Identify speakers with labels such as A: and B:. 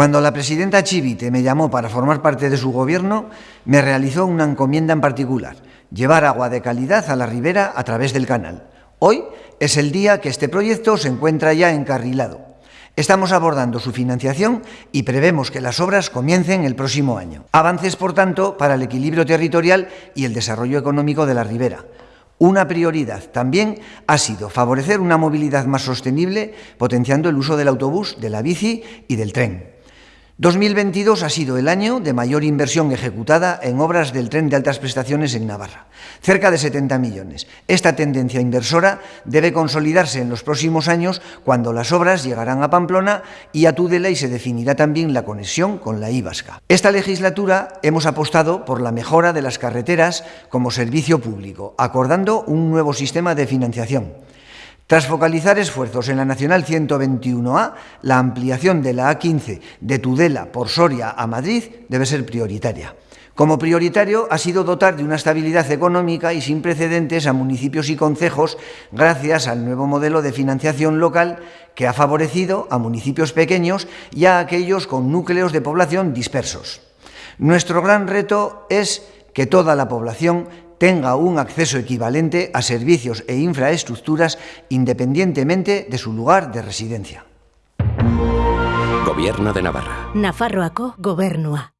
A: Cuando la presidenta Chivite me llamó para formar parte de su gobierno, me realizó una encomienda en particular, llevar agua de calidad a la ribera a través del canal. Hoy es el día que este proyecto se encuentra ya encarrilado. Estamos abordando su financiación y prevemos que las obras comiencen el próximo año. Avances, por tanto, para el equilibrio territorial y el desarrollo económico de la ribera. Una prioridad también ha sido favorecer una movilidad más sostenible, potenciando el uso del autobús, de la bici y del tren. 2022 ha sido el año de mayor inversión ejecutada en obras del tren de altas prestaciones en Navarra, cerca de 70 millones. Esta tendencia inversora debe consolidarse en los próximos años cuando las obras llegarán a Pamplona y a Tudela y se definirá también la conexión con la Ibasca. Esta legislatura hemos apostado por la mejora de las carreteras como servicio público, acordando un nuevo sistema de financiación. Tras focalizar esfuerzos en la Nacional 121A, la ampliación de la A15 de Tudela por Soria a Madrid debe ser prioritaria. Como prioritario ha sido dotar de una estabilidad económica y sin precedentes a municipios y concejos gracias al nuevo modelo de financiación local que ha favorecido a municipios pequeños y a aquellos con núcleos de población dispersos. Nuestro gran reto es que toda la población tenga un acceso equivalente a servicios e infraestructuras independientemente de su lugar de residencia.
B: Gobierno de Navarra.
C: Nafarroako gobernua.